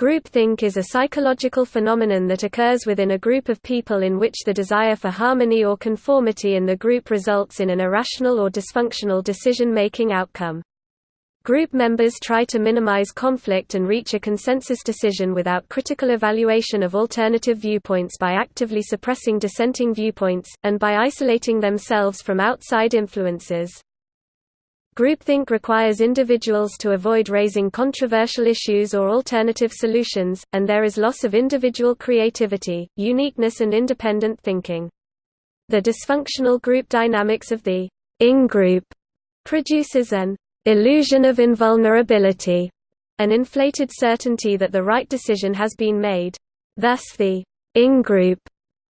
Groupthink is a psychological phenomenon that occurs within a group of people in which the desire for harmony or conformity in the group results in an irrational or dysfunctional decision-making outcome. Group members try to minimize conflict and reach a consensus decision without critical evaluation of alternative viewpoints by actively suppressing dissenting viewpoints, and by isolating themselves from outside influences. Groupthink requires individuals to avoid raising controversial issues or alternative solutions, and there is loss of individual creativity, uniqueness and independent thinking. The dysfunctional group dynamics of the in-group produces an illusion of invulnerability, an inflated certainty that the right decision has been made. Thus the in-group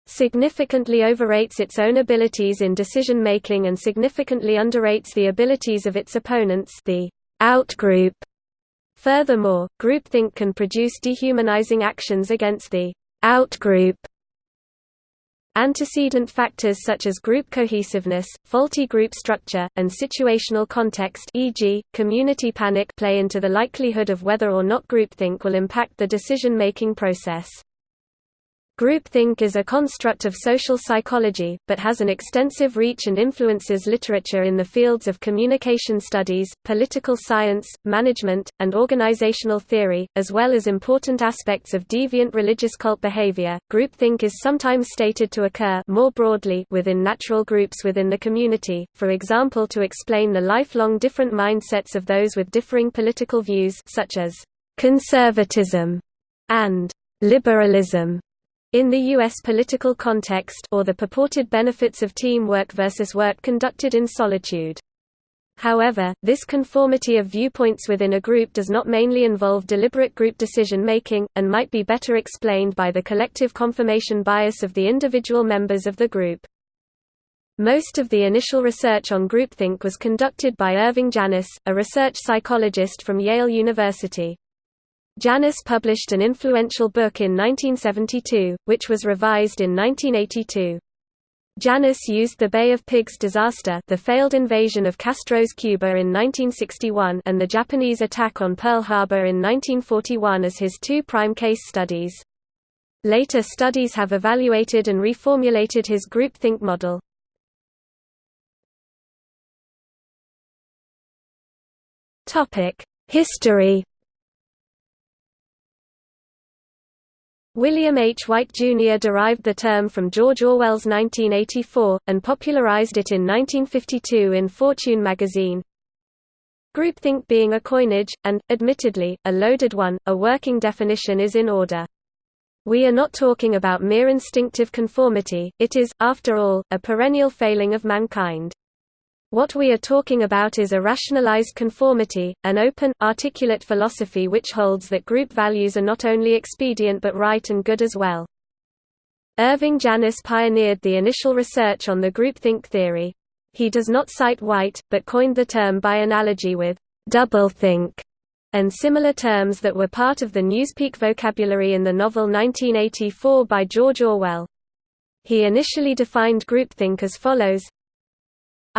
significantly overrates its own abilities in decision-making and significantly underrates the abilities of its opponents the outgroup. Furthermore, groupthink can produce dehumanizing actions against the outgroup. Antecedent factors such as group cohesiveness, faulty group structure, and situational context e.g., community panic play into the likelihood of whether or not groupthink will impact the decision-making process. Groupthink is a construct of social psychology, but has an extensive reach and influences literature in the fields of communication studies, political science, management, and organizational theory, as well as important aspects of deviant religious cult behavior. Groupthink is sometimes stated to occur more broadly within natural groups within the community, for example to explain the lifelong different mindsets of those with differing political views such as conservatism and liberalism in the U.S. political context or the purported benefits of teamwork versus work conducted in solitude. However, this conformity of viewpoints within a group does not mainly involve deliberate group decision-making, and might be better explained by the collective confirmation bias of the individual members of the group. Most of the initial research on groupthink was conducted by Irving Janis, a research psychologist from Yale University. Janis published an influential book in 1972, which was revised in 1982. Janis used the Bay of Pigs disaster the failed invasion of Castro's Cuba in 1961 and the Japanese attack on Pearl Harbor in 1941 as his two prime case studies. Later studies have evaluated and reformulated his groupthink model. History William H. Whyte, Jr. derived the term from George Orwell's 1984, and popularized it in 1952 in Fortune magazine. Groupthink being a coinage, and, admittedly, a loaded one, a working definition is in order. We are not talking about mere instinctive conformity, it is, after all, a perennial failing of mankind. What we are talking about is a rationalized conformity, an open, articulate philosophy which holds that group values are not only expedient but right and good as well. Irving Janis pioneered the initial research on the groupthink theory. He does not cite Whyte, but coined the term by analogy with doublethink and similar terms that were part of the Newspeak vocabulary in the novel 1984 by George Orwell. He initially defined groupthink as follows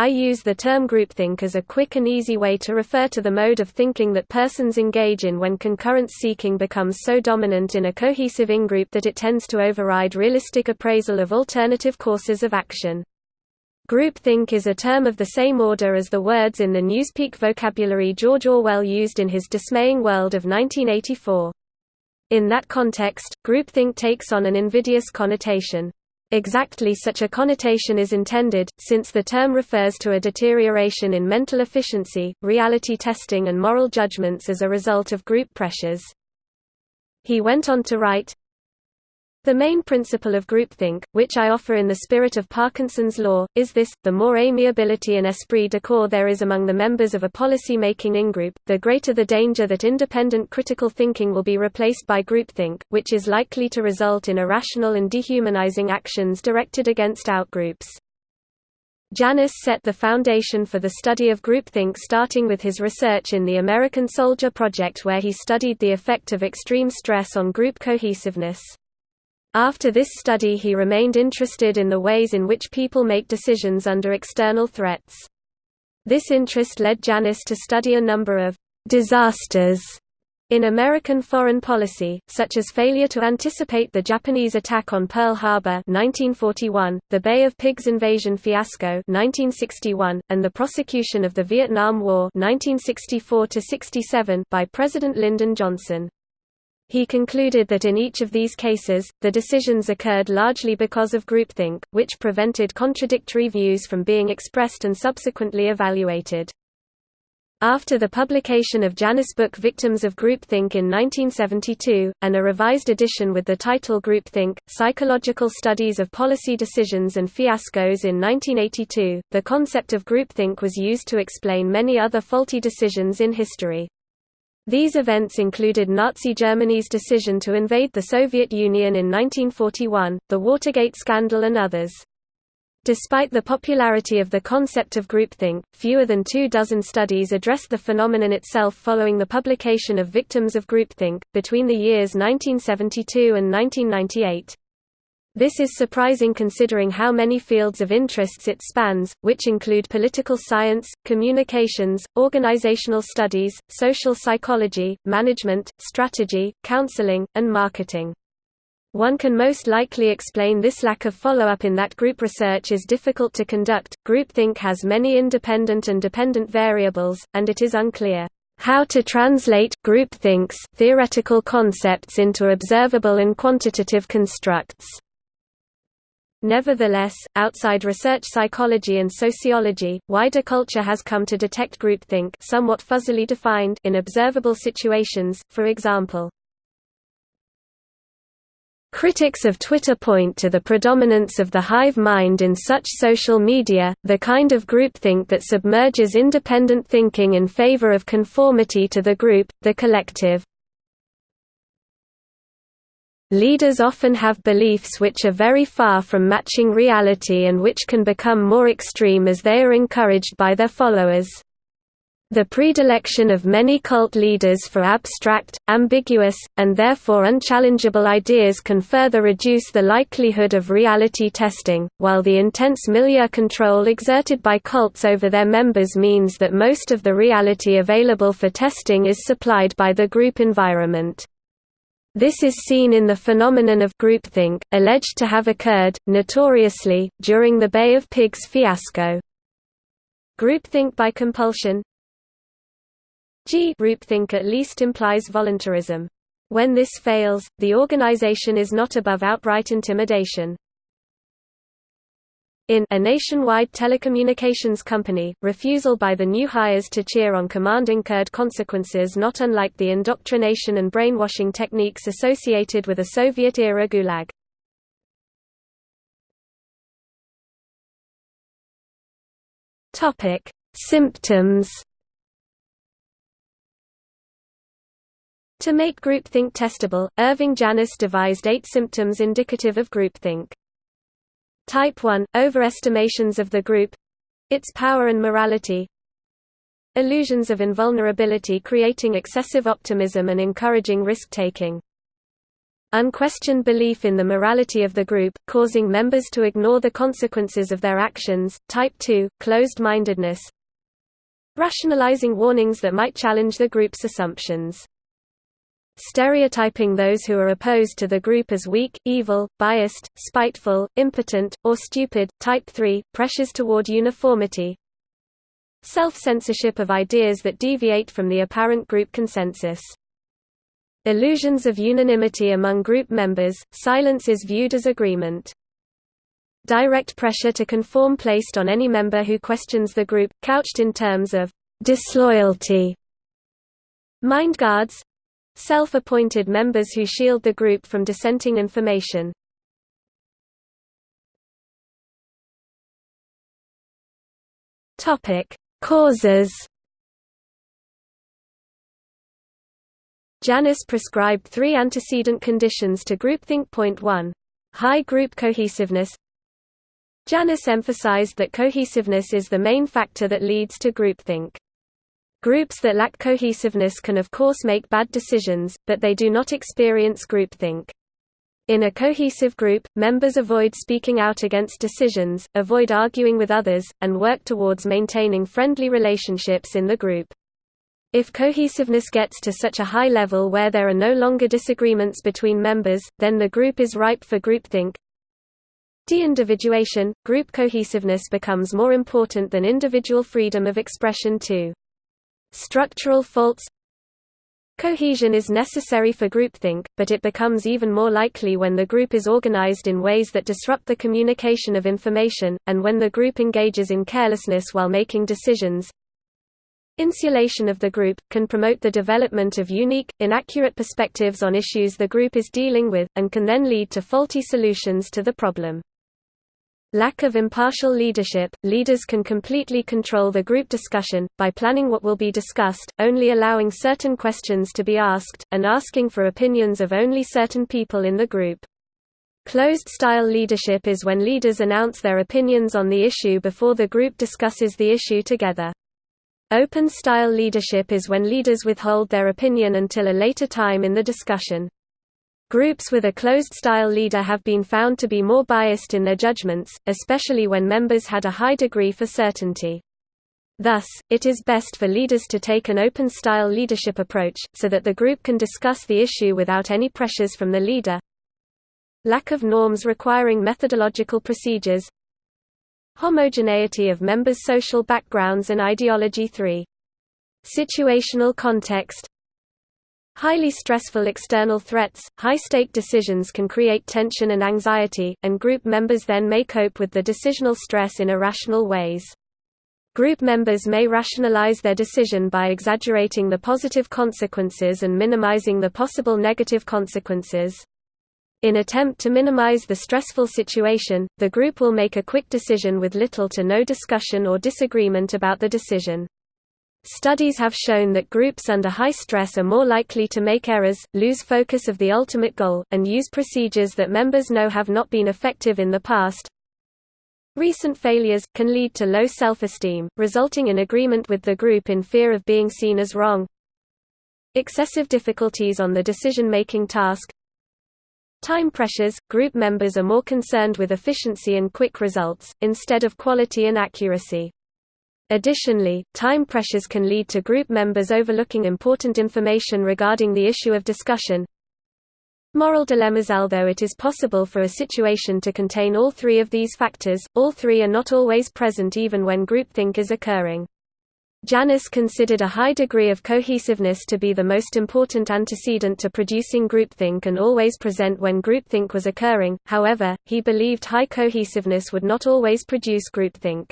I use the term groupthink as a quick and easy way to refer to the mode of thinking that persons engage in when concurrence seeking becomes so dominant in a cohesive in-group that it tends to override realistic appraisal of alternative courses of action. Groupthink is a term of the same order as the words in the Newspeak vocabulary George Orwell used in his dismaying world of 1984. In that context, groupthink takes on an invidious connotation. Exactly such a connotation is intended, since the term refers to a deterioration in mental efficiency, reality testing and moral judgments as a result of group pressures. He went on to write, the main principle of groupthink, which I offer in the spirit of Parkinson's law, is this, the more amiability and esprit de corps there is among the members of a policy-making in-group, the greater the danger that independent critical thinking will be replaced by groupthink, which is likely to result in irrational and dehumanizing actions directed against outgroups. Janis set the foundation for the study of groupthink starting with his research in the American Soldier Project where he studied the effect of extreme stress on group cohesiveness. After this study he remained interested in the ways in which people make decisions under external threats. This interest led Janis to study a number of «disasters» In American foreign policy, such as failure to anticipate the Japanese attack on Pearl Harbor 1941, the Bay of Pigs invasion fiasco 1961, and the prosecution of the Vietnam War 1964 by President Lyndon Johnson. He concluded that in each of these cases, the decisions occurred largely because of groupthink, which prevented contradictory views from being expressed and subsequently evaluated. After the publication of Janis' book Victims of Groupthink in 1972, and a revised edition with the title Groupthink, Psychological Studies of Policy Decisions and Fiascos in 1982, the concept of groupthink was used to explain many other faulty decisions in history. These events included Nazi Germany's decision to invade the Soviet Union in 1941, the Watergate scandal and others. Despite the popularity of the concept of groupthink, fewer than two dozen studies addressed the phenomenon itself following the publication of Victims of Groupthink, between the years 1972 and 1998. This is surprising considering how many fields of interests it spans, which include political science, communications, organizational studies, social psychology, management, strategy, counseling, and marketing. One can most likely explain this lack of follow-up in that group research is difficult to conduct. Groupthink has many independent and dependent variables, and it is unclear how to translate groupthink's theoretical concepts into observable and quantitative constructs. Nevertheless, outside research psychology and sociology, wider culture has come to detect groupthink somewhat fuzzily defined in observable situations, for example, Critics of Twitter point to the predominance of the hive mind in such social media, the kind of groupthink that submerges independent thinking in favor of conformity to the group, the collective. Leaders often have beliefs which are very far from matching reality and which can become more extreme as they are encouraged by their followers. The predilection of many cult leaders for abstract, ambiguous, and therefore unchallengeable ideas can further reduce the likelihood of reality testing, while the intense milieu control exerted by cults over their members means that most of the reality available for testing is supplied by the group environment. This is seen in the phenomenon of groupthink, alleged to have occurred, notoriously, during the Bay of Pigs fiasco. Groupthink by compulsion G groupthink at least implies voluntarism. When this fails, the organization is not above outright intimidation. In a nationwide telecommunications company, refusal by the new hires to cheer on command incurred consequences not unlike the indoctrination and brainwashing techniques associated with a Soviet-era gulag. Symptoms To make groupthink testable, Irving Janis devised eight symptoms indicative of groupthink. Type 1 – Overestimations of the group its power and morality. Illusions of invulnerability creating excessive optimism and encouraging risk-taking. Unquestioned belief in the morality of the group, causing members to ignore the consequences of their actions. Type 2 – Closed-mindedness. Rationalizing warnings that might challenge the group's assumptions stereotyping those who are opposed to the group as weak, evil, biased, spiteful, impotent, or stupid. Type 3 pressures toward uniformity. Self-censorship of ideas that deviate from the apparent group consensus. Illusions of unanimity among group members, silence is viewed as agreement. Direct pressure to conform placed on any member who questions the group, couched in terms of disloyalty. Mind guards, Self-appointed members who shield the group from dissenting information. Topic: Causes. Janis prescribed three antecedent conditions to groupthink. Point 1. High group cohesiveness. Janis emphasized that cohesiveness is the main factor that leads to groupthink. Groups that lack cohesiveness can of course make bad decisions, but they do not experience groupthink. In a cohesive group, members avoid speaking out against decisions, avoid arguing with others, and work towards maintaining friendly relationships in the group. If cohesiveness gets to such a high level where there are no longer disagreements between members, then the group is ripe for groupthink. De-individuation, group cohesiveness becomes more important than individual freedom of expression too. Structural faults Cohesion is necessary for groupthink, but it becomes even more likely when the group is organized in ways that disrupt the communication of information, and when the group engages in carelessness while making decisions. Insulation of the group, can promote the development of unique, inaccurate perspectives on issues the group is dealing with, and can then lead to faulty solutions to the problem. Lack of impartial leadership – Leaders can completely control the group discussion, by planning what will be discussed, only allowing certain questions to be asked, and asking for opinions of only certain people in the group. Closed-style leadership is when leaders announce their opinions on the issue before the group discusses the issue together. Open-style leadership is when leaders withhold their opinion until a later time in the discussion. Groups with a closed-style leader have been found to be more biased in their judgments, especially when members had a high degree for certainty. Thus, it is best for leaders to take an open-style leadership approach, so that the group can discuss the issue without any pressures from the leader. Lack of norms requiring methodological procedures Homogeneity of members' social backgrounds and ideology 3. Situational context Highly stressful external threats, high-stake decisions can create tension and anxiety, and group members then may cope with the decisional stress in irrational ways. Group members may rationalize their decision by exaggerating the positive consequences and minimizing the possible negative consequences. In attempt to minimize the stressful situation, the group will make a quick decision with little to no discussion or disagreement about the decision. Studies have shown that groups under high stress are more likely to make errors, lose focus of the ultimate goal, and use procedures that members know have not been effective in the past. Recent failures, can lead to low self-esteem, resulting in agreement with the group in fear of being seen as wrong. Excessive difficulties on the decision-making task Time pressures – Group members are more concerned with efficiency and quick results, instead of quality and accuracy. Additionally, time pressures can lead to group members overlooking important information regarding the issue of discussion. Moral dilemmas Although it is possible for a situation to contain all three of these factors, all three are not always present even when groupthink is occurring. Janis considered a high degree of cohesiveness to be the most important antecedent to producing groupthink and always present when groupthink was occurring, however, he believed high cohesiveness would not always produce groupthink.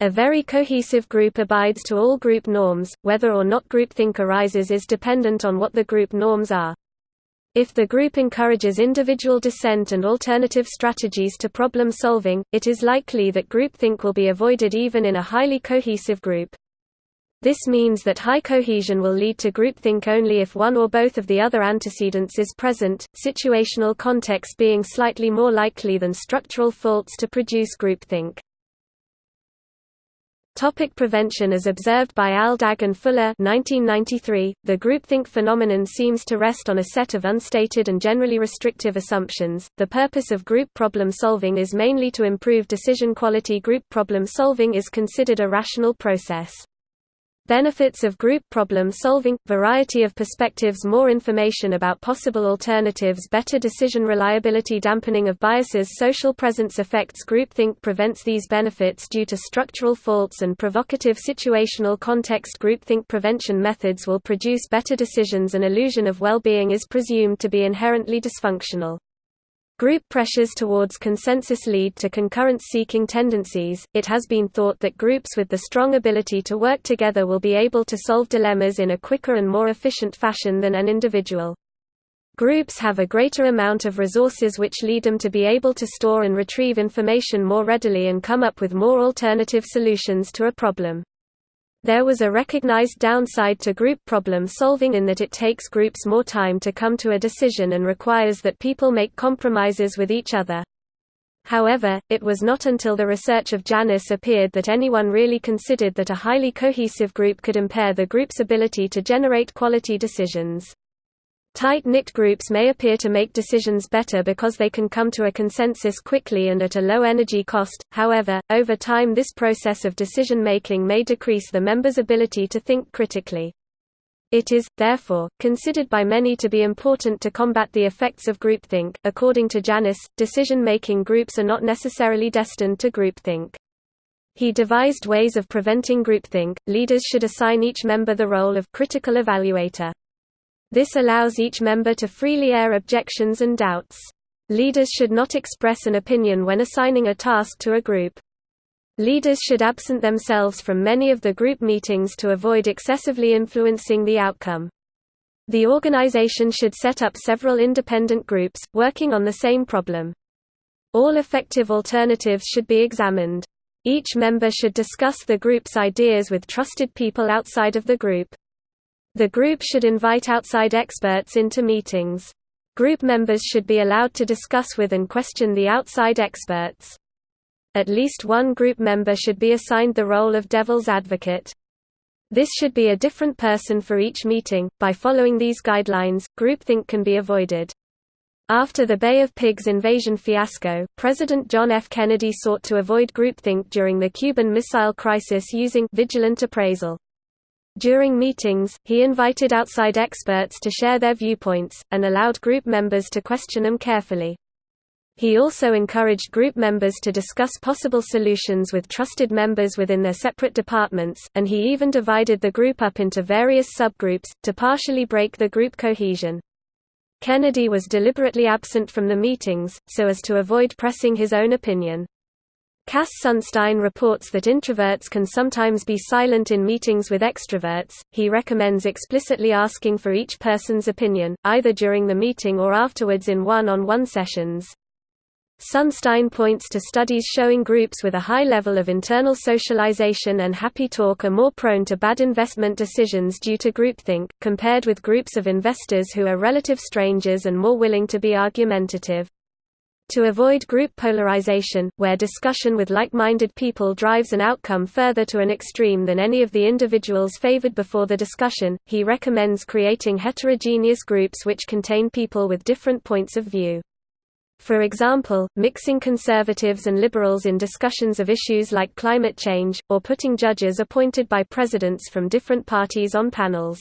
A very cohesive group abides to all group norms, whether or not groupthink arises is dependent on what the group norms are. If the group encourages individual dissent and alternative strategies to problem solving, it is likely that groupthink will be avoided even in a highly cohesive group. This means that high cohesion will lead to groupthink only if one or both of the other antecedents is present, situational context being slightly more likely than structural faults to produce groupthink. Topic prevention As observed by Aldag and Fuller 1993, the groupthink phenomenon seems to rest on a set of unstated and generally restrictive assumptions. The purpose of group problem solving is mainly to improve decision quality. Group problem solving is considered a rational process. Benefits of group problem solving – variety of perspectives More information about possible alternatives Better decision reliability Dampening of biases Social presence effects Groupthink prevents these benefits due to structural faults and provocative situational context Groupthink prevention methods will produce better decisions An illusion of well-being is presumed to be inherently dysfunctional. Group pressures towards consensus lead to concurrence-seeking tendencies. It has been thought that groups with the strong ability to work together will be able to solve dilemmas in a quicker and more efficient fashion than an individual. Groups have a greater amount of resources which lead them to be able to store and retrieve information more readily and come up with more alternative solutions to a problem. There was a recognized downside to group problem solving in that it takes groups more time to come to a decision and requires that people make compromises with each other. However, it was not until the research of Janis appeared that anyone really considered that a highly cohesive group could impair the group's ability to generate quality decisions. Tight-knit groups may appear to make decisions better because they can come to a consensus quickly and at a low energy cost, however, over time this process of decision-making may decrease the members' ability to think critically. It is, therefore, considered by many to be important to combat the effects of groupthink. According to Janis, decision making groups are not necessarily destined to groupthink. He devised ways of preventing groupthink. Leaders should assign each member the role of critical evaluator. This allows each member to freely air objections and doubts. Leaders should not express an opinion when assigning a task to a group. Leaders should absent themselves from many of the group meetings to avoid excessively influencing the outcome. The organization should set up several independent groups, working on the same problem. All effective alternatives should be examined. Each member should discuss the group's ideas with trusted people outside of the group. The group should invite outside experts into meetings. Group members should be allowed to discuss with and question the outside experts. At least one group member should be assigned the role of devil's advocate. This should be a different person for each meeting. By following these guidelines, groupthink can be avoided. After the Bay of Pigs invasion fiasco, President John F. Kennedy sought to avoid groupthink during the Cuban Missile Crisis using vigilant appraisal. During meetings, he invited outside experts to share their viewpoints, and allowed group members to question them carefully. He also encouraged group members to discuss possible solutions with trusted members within their separate departments, and he even divided the group up into various subgroups, to partially break the group cohesion. Kennedy was deliberately absent from the meetings, so as to avoid pressing his own opinion. Cass Sunstein reports that introverts can sometimes be silent in meetings with extroverts. He recommends explicitly asking for each person's opinion, either during the meeting or afterwards in one on one sessions. Sunstein points to studies showing groups with a high level of internal socialization and happy talk are more prone to bad investment decisions due to groupthink, compared with groups of investors who are relative strangers and more willing to be argumentative. To avoid group polarization, where discussion with like-minded people drives an outcome further to an extreme than any of the individuals favored before the discussion, he recommends creating heterogeneous groups which contain people with different points of view. For example, mixing conservatives and liberals in discussions of issues like climate change, or putting judges appointed by presidents from different parties on panels.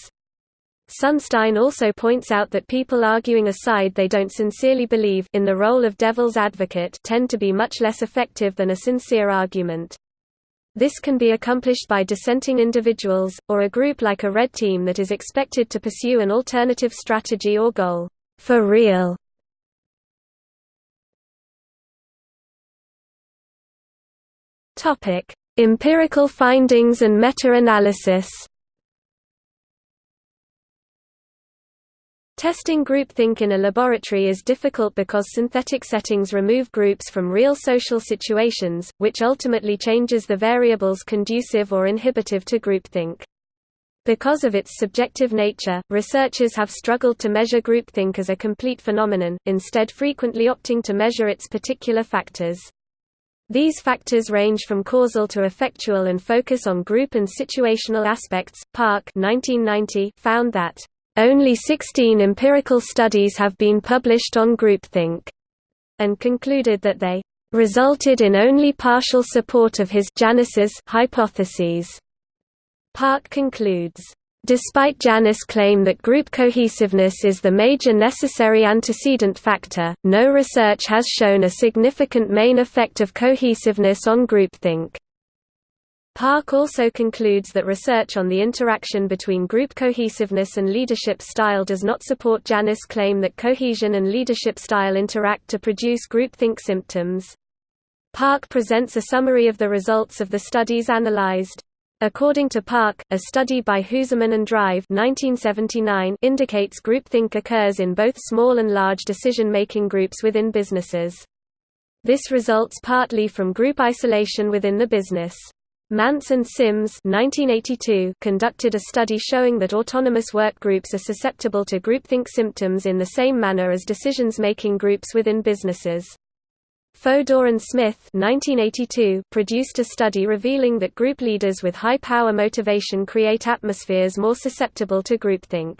Sunstein also points out that people arguing a side they don't sincerely believe in the role of devil's advocate tend to be much less effective than a sincere argument. This can be accomplished by dissenting individuals, or a group like a red team that is expected to pursue an alternative strategy or goal, for real. Empirical findings and meta-analysis. Testing groupthink in a laboratory is difficult because synthetic settings remove groups from real social situations, which ultimately changes the variables conducive or inhibitive to groupthink. Because of its subjective nature, researchers have struggled to measure groupthink as a complete phenomenon, instead frequently opting to measure its particular factors. These factors range from causal to effectual and focus on group and situational aspects. Park 1990 found that only 16 empirical studies have been published on groupthink, and concluded that they resulted in only partial support of his Janis's hypotheses. Park concludes Despite Janis' claim that group cohesiveness is the major necessary antecedent factor, no research has shown a significant main effect of cohesiveness on groupthink. Park also concludes that research on the interaction between group cohesiveness and leadership style does not support Janis' claim that cohesion and leadership style interact to produce groupthink symptoms. Park presents a summary of the results of the studies analyzed. According to Park, a study by Huseman and Drive 1979 indicates groupthink occurs in both small and large decision-making groups within businesses. This results partly from group isolation within the business. Manz and Sims 1982 conducted a study showing that autonomous work groups are susceptible to groupthink symptoms in the same manner as decisions-making groups within businesses. Fodor and Smith 1982 produced a study revealing that group leaders with high power motivation create atmospheres more susceptible to groupthink.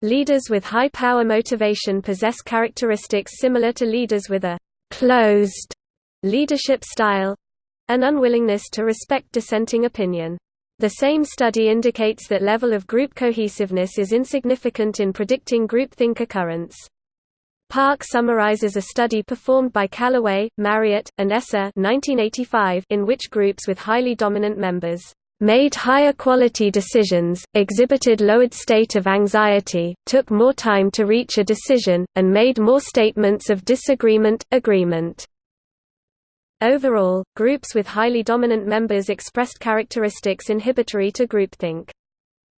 Leaders with high power motivation possess characteristics similar to leaders with a «closed» leadership style—an unwillingness to respect dissenting opinion. The same study indicates that level of group cohesiveness is insignificant in predicting groupthink occurrence. Park summarizes a study performed by Callaway, Marriott, and Esser 1985 in which groups with highly dominant members made higher quality decisions, exhibited lowered state of anxiety, took more time to reach a decision, and made more statements of disagreement, agreement. Overall, groups with highly dominant members expressed characteristics inhibitory to groupthink.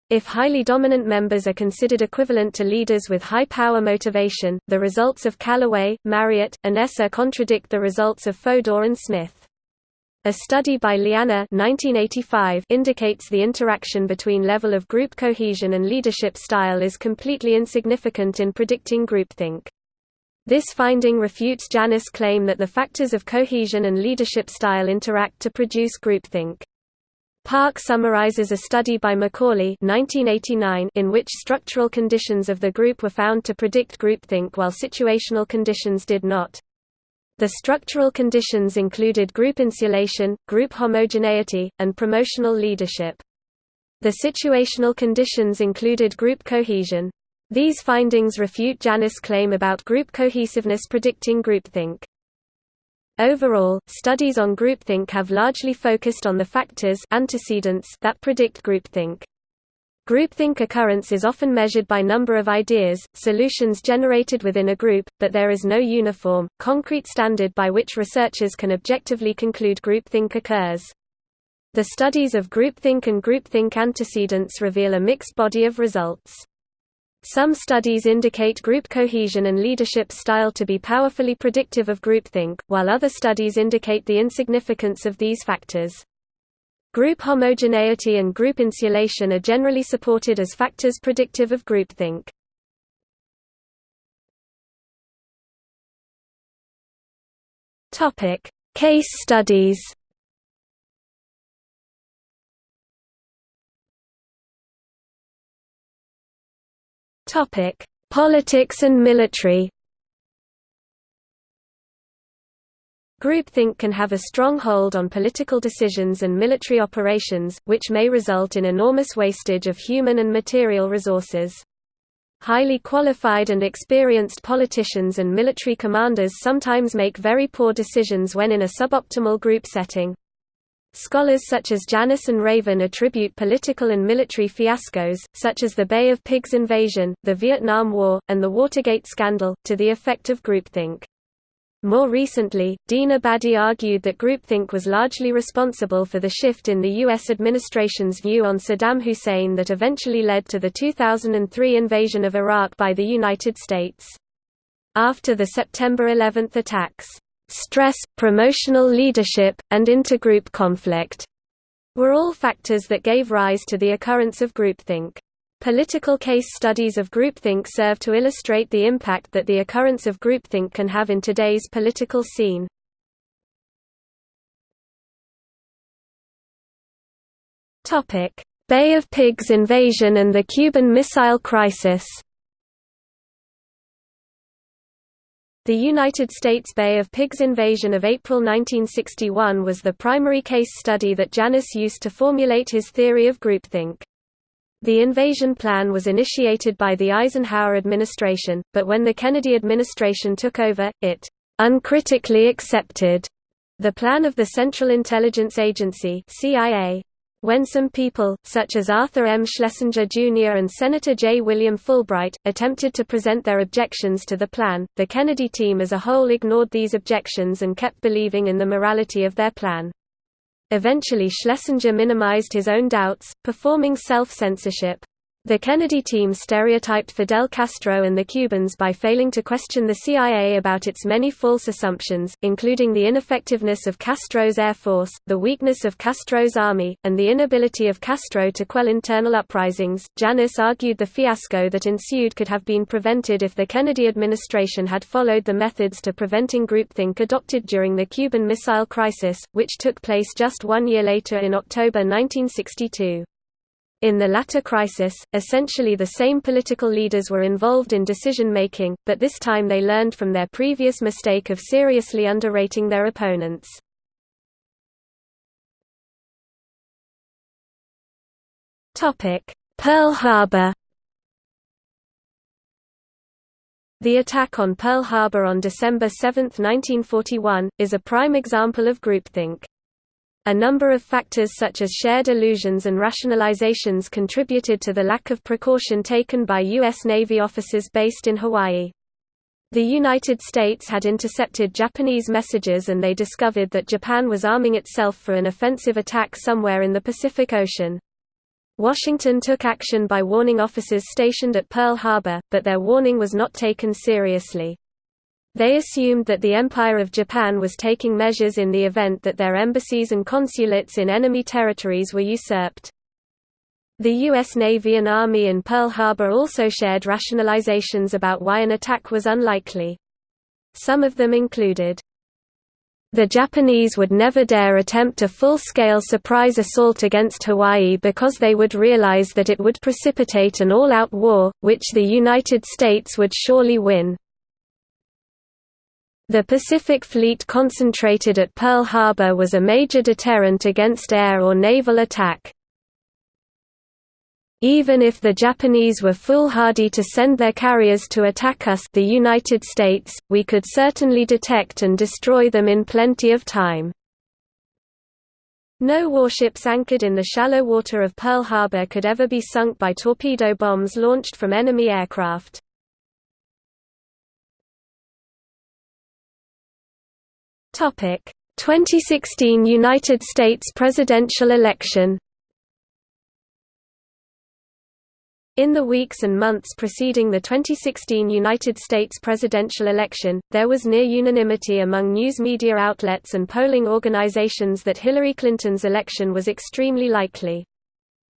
If highly dominant members are considered equivalent to leaders with high power motivation, the results of Callaway, Marriott, and Esser contradict the results of Fodor and Smith. A study by Leana 1985 indicates the interaction between level of group cohesion and leadership style is completely insignificant in predicting groupthink. This finding refutes Janis' claim that the factors of cohesion and leadership style interact to produce groupthink. Park summarizes a study by McCauley 1989 in which structural conditions of the group were found to predict groupthink while situational conditions did not. The structural conditions included group insulation, group homogeneity, and promotional leadership. The situational conditions included group cohesion. These findings refute Janis' claim about group cohesiveness predicting groupthink. Overall, studies on groupthink have largely focused on the factors antecedents that predict groupthink. Groupthink occurrence is often measured by number of ideas, solutions generated within a group, but there is no uniform, concrete standard by which researchers can objectively conclude groupthink occurs. The studies of groupthink and groupthink antecedents reveal a mixed body of results. Some studies indicate group cohesion and leadership style to be powerfully predictive of groupthink, while other studies indicate the insignificance of these factors. Group homogeneity and group insulation are generally supported as factors predictive of groupthink. Case studies. Topic: Politics and military. Groupthink can have a strong hold on political decisions and military operations, which may result in enormous wastage of human and material resources. Highly qualified and experienced politicians and military commanders sometimes make very poor decisions when in a suboptimal group setting. Scholars such as Janis and Raven attribute political and military fiascos, such as the Bay of Pigs invasion, the Vietnam War, and the Watergate scandal, to the effect of groupthink. More recently, Dina Badie argued that groupthink was largely responsible for the shift in the U.S. administration's view on Saddam Hussein that eventually led to the 2003 invasion of Iraq by the United States. After the September 11 attacks, stress, promotional leadership, and intergroup conflict were all factors that gave rise to the occurrence of groupthink. Political case studies of groupthink serve to illustrate the impact that the occurrence of groupthink can have in today's political scene. Bay of Pigs invasion and the Cuban Missile Crisis The United States Bay of Pigs invasion of April 1961 was the primary case study that Janis used to formulate his theory of groupthink. The invasion plan was initiated by the Eisenhower administration, but when the Kennedy administration took over, it uncritically accepted the plan of the Central Intelligence Agency CIA. When some people, such as Arthur M. Schlesinger Jr. and Senator J. William Fulbright, attempted to present their objections to the plan, the Kennedy team as a whole ignored these objections and kept believing in the morality of their plan. Eventually Schlesinger minimized his own doubts, performing self-censorship. The Kennedy team stereotyped Fidel Castro and the Cubans by failing to question the CIA about its many false assumptions, including the ineffectiveness of Castro's Air Force, the weakness of Castro's army, and the inability of Castro to quell internal uprisings. Janis argued the fiasco that ensued could have been prevented if the Kennedy administration had followed the methods to preventing groupthink adopted during the Cuban Missile Crisis, which took place just one year later in October 1962. In the latter crisis, essentially the same political leaders were involved in decision-making, but this time they learned from their previous mistake of seriously underrating their opponents. Pearl Harbor The attack on Pearl Harbor on December 7, 1941, is a prime example of groupthink. A number of factors such as shared illusions and rationalizations contributed to the lack of precaution taken by U.S. Navy officers based in Hawaii. The United States had intercepted Japanese messages and they discovered that Japan was arming itself for an offensive attack somewhere in the Pacific Ocean. Washington took action by warning officers stationed at Pearl Harbor, but their warning was not taken seriously. They assumed that the Empire of Japan was taking measures in the event that their embassies and consulates in enemy territories were usurped. The U.S. Navy and Army in Pearl Harbor also shared rationalizations about why an attack was unlikely. Some of them included, the Japanese would never dare attempt a full-scale surprise assault against Hawaii because they would realize that it would precipitate an all-out war, which the United States would surely win. The Pacific Fleet concentrated at Pearl Harbor was a major deterrent against air or naval attack. Even if the Japanese were foolhardy to send their carriers to attack us the United States, we could certainly detect and destroy them in plenty of time. No warships anchored in the shallow water of Pearl Harbor could ever be sunk by torpedo bombs launched from enemy aircraft. Topic: 2016 United States presidential election. In the weeks and months preceding the 2016 United States presidential election, there was near unanimity among news media outlets and polling organizations that Hillary Clinton's election was extremely likely.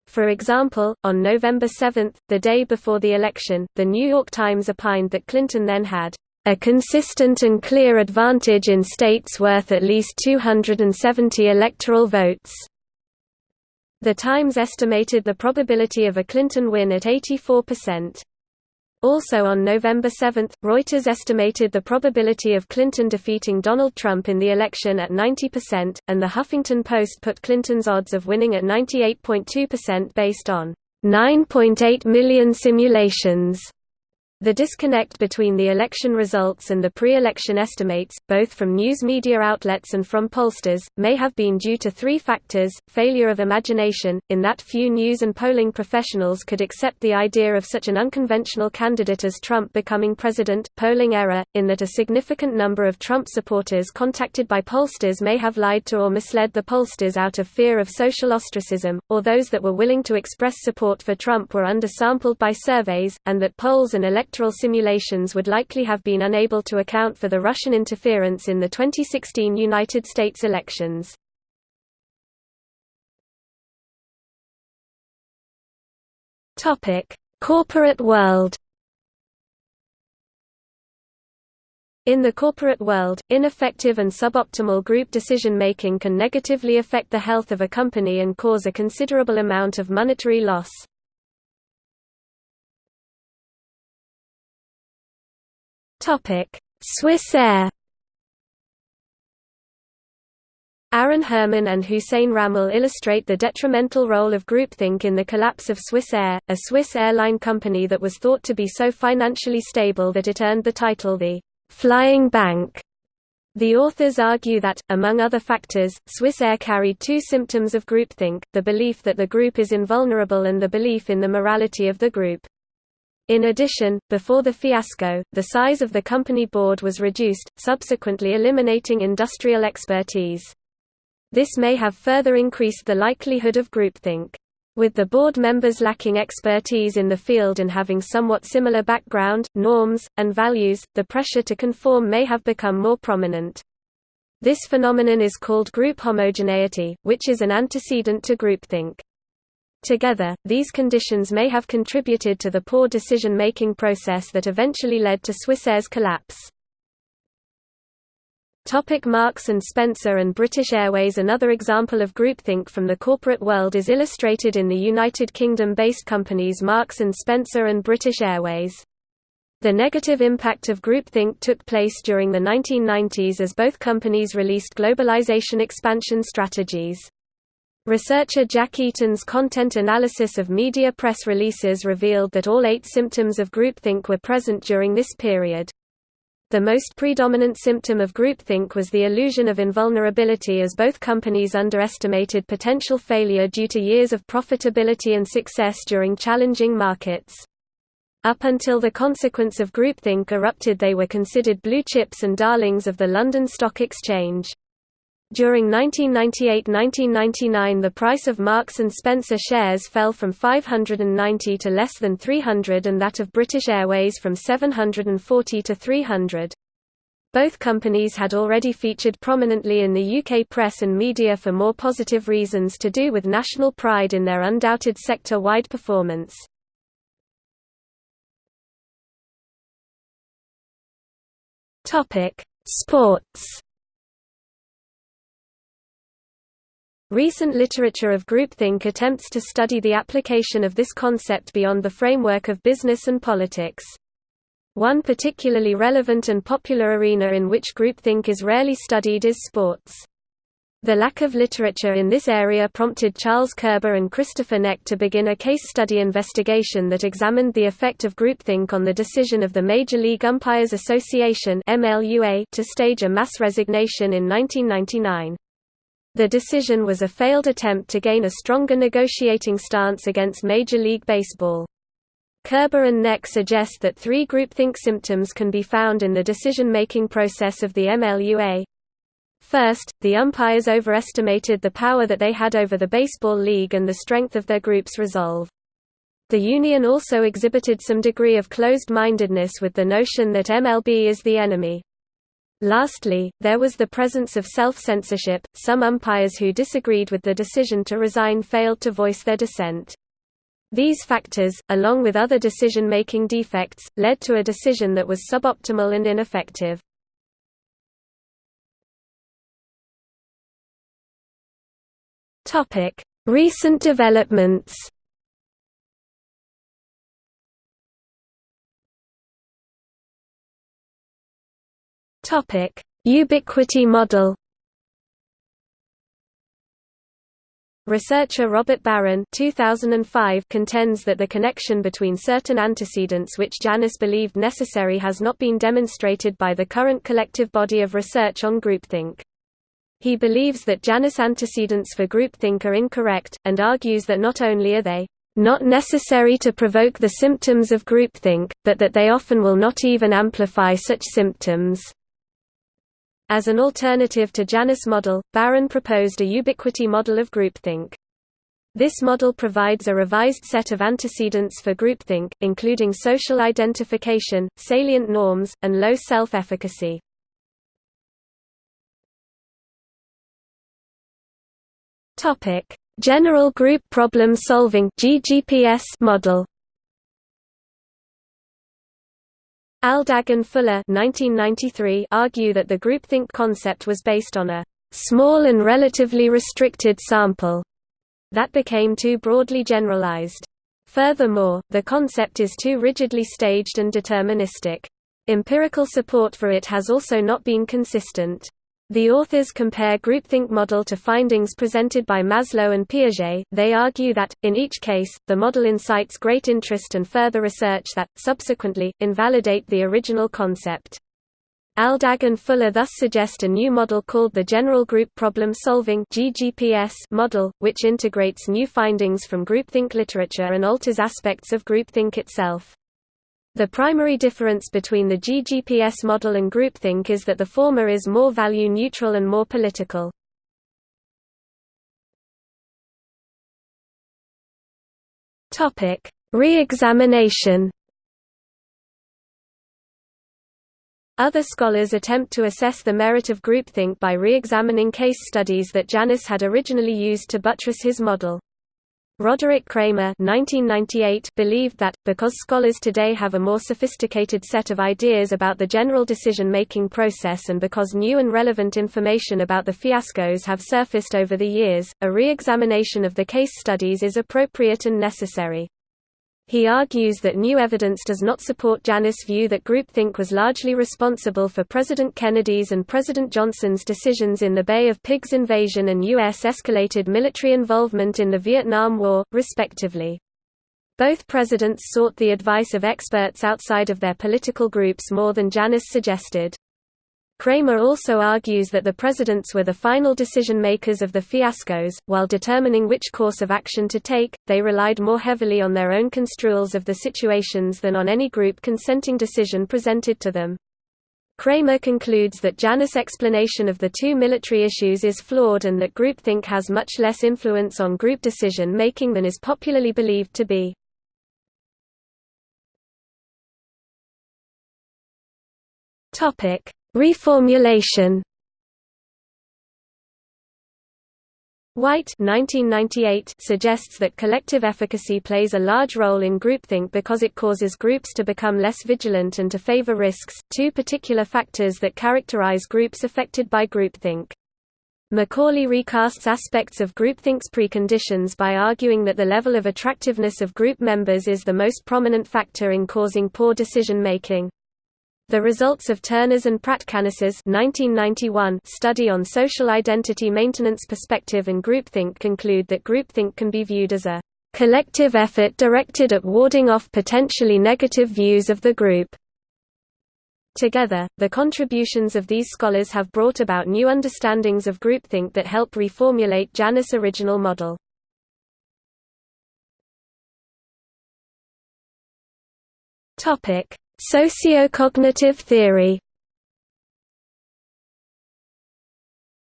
For example, on November 7, the day before the election, The New York Times opined that Clinton then had a consistent and clear advantage in states worth at least 270 electoral votes. The Times estimated the probability of a Clinton win at 84%. Also on November 7, Reuters estimated the probability of Clinton defeating Donald Trump in the election at 90%, and the Huffington Post put Clinton's odds of winning at 98.2% based on 9.8 million simulations. The disconnect between the election results and the pre-election estimates, both from news media outlets and from pollsters, may have been due to three factors, failure of imagination, in that few news and polling professionals could accept the idea of such an unconventional candidate as Trump becoming president, polling error, in that a significant number of Trump supporters contacted by pollsters may have lied to or misled the pollsters out of fear of social ostracism, or those that were willing to express support for Trump were undersampled by surveys, and that polls and electoral electoral simulations would likely have been unable to account for the Russian interference in the 2016 United States elections. Corporate world In the corporate world, ineffective and suboptimal group decision-making can negatively affect the health of a company and cause a considerable amount of monetary loss. Topic: Swissair. Aaron Herman and Hussein Rammal illustrate the detrimental role of groupthink in the collapse of Swissair, a Swiss airline company that was thought to be so financially stable that it earned the title the Flying Bank. The authors argue that, among other factors, Swissair carried two symptoms of groupthink, the belief that the group is invulnerable and the belief in the morality of the group. In addition, before the fiasco, the size of the company board was reduced, subsequently eliminating industrial expertise. This may have further increased the likelihood of groupthink. With the board members lacking expertise in the field and having somewhat similar background, norms, and values, the pressure to conform may have become more prominent. This phenomenon is called group homogeneity, which is an antecedent to groupthink. Together, these conditions may have contributed to the poor decision-making process that eventually led to Swissair's collapse. Topic Marks and Spencer and British Airways Another example of groupthink from the corporate world is illustrated in the United Kingdom-based companies Marks and Spencer and British Airways. The negative impact of groupthink took place during the 1990s as both companies released globalization expansion strategies. Researcher Jack Eaton's content analysis of media press releases revealed that all eight symptoms of groupthink were present during this period. The most predominant symptom of groupthink was the illusion of invulnerability as both companies underestimated potential failure due to years of profitability and success during challenging markets. Up until the consequence of groupthink erupted they were considered blue chips and darlings of the London Stock Exchange. During 1998–1999 the price of Marks & Spencer shares fell from 590 to less than 300 and that of British Airways from 740 to 300. Both companies had already featured prominently in the UK press and media for more positive reasons to do with national pride in their undoubted sector-wide performance. Sports Recent literature of groupthink attempts to study the application of this concept beyond the framework of business and politics. One particularly relevant and popular arena in which groupthink is rarely studied is sports. The lack of literature in this area prompted Charles Koerber and Christopher Neck to begin a case study investigation that examined the effect of groupthink on the decision of the Major League Umpires Association to stage a mass resignation in 1999. The decision was a failed attempt to gain a stronger negotiating stance against Major League Baseball. Koerber and Neck suggest that three groupthink symptoms can be found in the decision-making process of the MLUA. First, the umpires overestimated the power that they had over the baseball league and the strength of their group's resolve. The union also exhibited some degree of closed-mindedness with the notion that MLB is the enemy. Lastly, there was the presence of self-censorship, some umpires who disagreed with the decision to resign failed to voice their dissent. These factors, along with other decision-making defects, led to a decision that was suboptimal and ineffective. Recent developments Topic: Ubiquity model. Researcher Robert Baron 2005 contends that the connection between certain antecedents which Janis believed necessary has not been demonstrated by the current collective body of research on groupthink. He believes that Janis antecedents for groupthink are incorrect, and argues that not only are they not necessary to provoke the symptoms of groupthink, but that they often will not even amplify such symptoms. As an alternative to Janis' model, Baron proposed a ubiquity model of groupthink. This model provides a revised set of antecedents for groupthink, including social identification, salient norms, and low self-efficacy. General Group Problem Solving model Aldag and Fuller 1993 argue that the groupthink concept was based on a «small and relatively restricted sample» that became too broadly generalized. Furthermore, the concept is too rigidly staged and deterministic. Empirical support for it has also not been consistent. The authors compare groupthink model to findings presented by Maslow and Piaget. They argue that, in each case, the model incites great interest and further research that, subsequently, invalidate the original concept. Aldag and Fuller thus suggest a new model called the General Group Problem Solving model, which integrates new findings from groupthink literature and alters aspects of groupthink itself. The primary difference between the GGPS model and groupthink is that the former is more value-neutral and more political. Re-examination Other scholars attempt to assess the merit of groupthink by re-examining case studies that Janis had originally used to buttress his model. Roderick Kramer 1998 believed that, because scholars today have a more sophisticated set of ideas about the general decision-making process and because new and relevant information about the fiascos have surfaced over the years, a re-examination of the case studies is appropriate and necessary. He argues that new evidence does not support Janis' view that groupthink was largely responsible for President Kennedy's and President Johnson's decisions in the Bay of Pigs invasion and U.S. escalated military involvement in the Vietnam War, respectively. Both presidents sought the advice of experts outside of their political groups more than Janis suggested. Kramer also argues that the presidents were the final decision-makers of the fiascos, while determining which course of action to take, they relied more heavily on their own construals of the situations than on any group consenting decision presented to them. Kramer concludes that Janis' explanation of the two military issues is flawed and that groupthink has much less influence on group decision-making than is popularly believed to be. Topic Reformulation Whyte 1998 suggests that collective efficacy plays a large role in groupthink because it causes groups to become less vigilant and to favor risks, two particular factors that characterize groups affected by groupthink. McCauley recasts aspects of groupthink's preconditions by arguing that the level of attractiveness of group members is the most prominent factor in causing poor decision-making. The results of Turner's and Pratkanis's 1991 study on social identity maintenance perspective and groupthink conclude that groupthink can be viewed as a collective effort directed at warding off potentially negative views of the group. Together, the contributions of these scholars have brought about new understandings of groupthink that help reformulate Janis' original model. Topic: Sociocognitive theory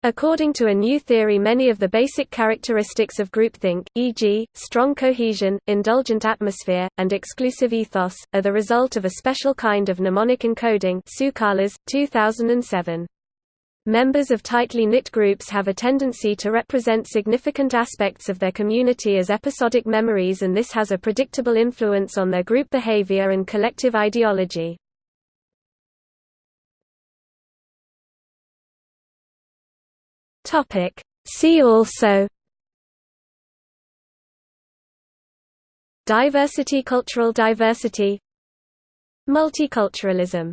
According to a new theory many of the basic characteristics of groupthink, e.g., strong cohesion, indulgent atmosphere, and exclusive ethos, are the result of a special kind of mnemonic encoding 2007. Members of tightly knit groups have a tendency to represent significant aspects of their community as episodic memories and this has a predictable influence on their group behavior and collective ideology. See also Diversity Cultural diversity Multiculturalism